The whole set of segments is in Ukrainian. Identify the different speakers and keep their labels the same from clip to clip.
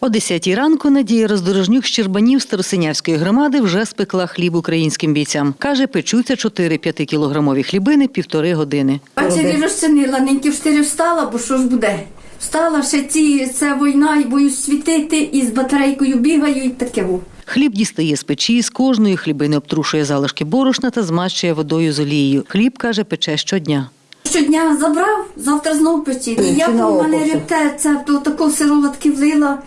Speaker 1: О 10 ранку Надія Роздорожнюк з Щербанів Старосинявської громади вже спекла хліб українським бійцям. Каже, печуться 4-5 кілограмові хлібини півтори години.
Speaker 2: Ввечері розчинила, неньки в 4 встала, бо що ж буде? Встала ще ці, це війна, і боюсь світити, і з батарейкою бігаю, і таке.
Speaker 1: Хліб дістає з печі, з кожної хлібини обтрушує залишки борошна та змащує водою з олією. Хліб, каже, пече щодня.
Speaker 2: Щодня забрав, завтра знов печі. І я у мене репте, це то тако сироватки влила,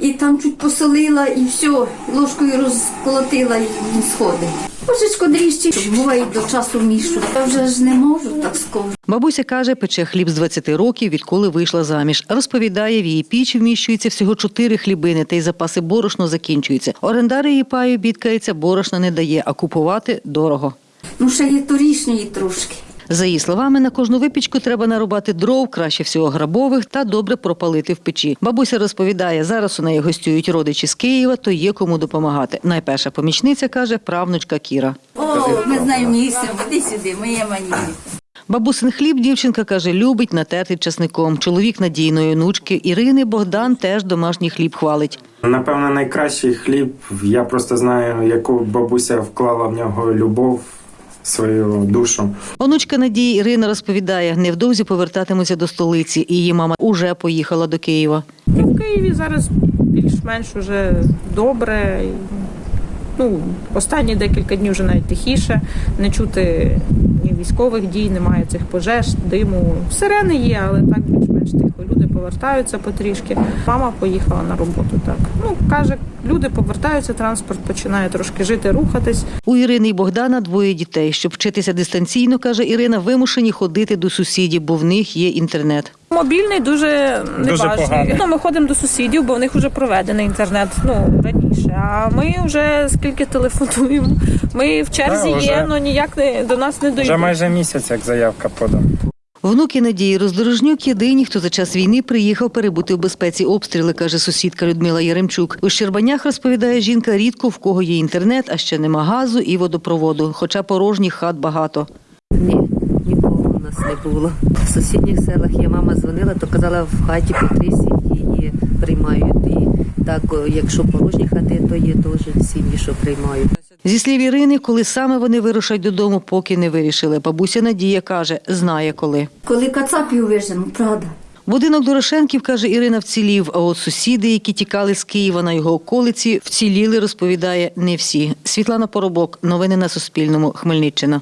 Speaker 2: і там чуть посолила, і все, ложкою розколотила, і він сходить. Божечко дріжджі, буває до часу мішу. Я вже ж не можу так скоро.
Speaker 1: Бабуся каже, пече хліб з 20 років, відколи вийшла заміж. Розповідає, в її піч вміщується всього 4 хлібини, та й запаси борошно закінчуються. Орендар її паю бідкається, борошна не дає, а купувати дорого.
Speaker 2: Ну, ще є торішньої трошки.
Speaker 1: За її словами, на кожну випічку треба нарубати дров, краще всього грабових, та добре пропалити в печі. Бабуся розповідає, зараз у неї гостюють родичі з Києва, то є кому допомагати. Найперша помічниця каже правнучка Кіра.
Speaker 2: О, ми знаємо місце, іди сюди, моє мані.
Speaker 1: Бабусин хліб дівчинка каже, любить натертий часником. Чоловік надійної онучки Ірини Богдан теж домашній хліб хвалить.
Speaker 3: Напевно, найкращий хліб. Я просто знаю, яку бабуся вклала в нього любов, свою душу.
Speaker 1: Онучка Надії Ірина розповідає, невдовзі повертатимуться до столиці, її мама уже поїхала до Києва.
Speaker 4: І в Києві зараз більш-менш уже добре. Ну, останні декілька днів вже навіть тихіше. Не чути ні військових дій, немає цих пожеж, диму. Сирени є, але так більш-менш тихо. Люди повертаються потрішки. Мама поїхала на роботу. Так ну каже, люди повертаються, транспорт починає трошки жити, рухатись.
Speaker 1: У Ірини і Богдана двоє дітей. Щоб вчитися дистанційно, каже Ірина, вимушені ходити до сусідів, бо в них є інтернет.
Speaker 4: Мобільний дуже неважний. Ну, ми ходимо до сусідів, бо в них вже проведений інтернет ну раніше. А ми вже скільки телефонуємо. Ми в черзі
Speaker 3: Да, вже-
Speaker 4: є, але ніяк не до нас не
Speaker 3: Вже майже місяць, як заявка подана.
Speaker 1: Внуки Надії Роздорожнюк єдині, хто за час війни приїхав перебути в безпеці обстріли, каже сусідка Людмила Яремчук. У Щербанях розповідає жінка рідко в кого є інтернет, а ще нема газу і водопроводу, хоча порожніх хат багато.
Speaker 5: Ні, нікого у нас не було. В сусідніх селах є мама дзвонила, то казала, в хаті по три сім'ї є, приймають. Так, якщо порожні хати, то є теж сім'ї, що приймають.
Speaker 1: Зі слів Ірини, коли саме вони вирушать додому, поки не вирішили. Бабуся Надія каже, знає коли.
Speaker 2: Коли кацапів вижену, правда.
Speaker 1: Будинок Дорошенків, каже Ірина, вцілів. А от сусіди, які тікали з Києва на його околиці, вціліли, розповідає не всі. Світлана Поробок. Новини на Суспільному. Хмельниччина.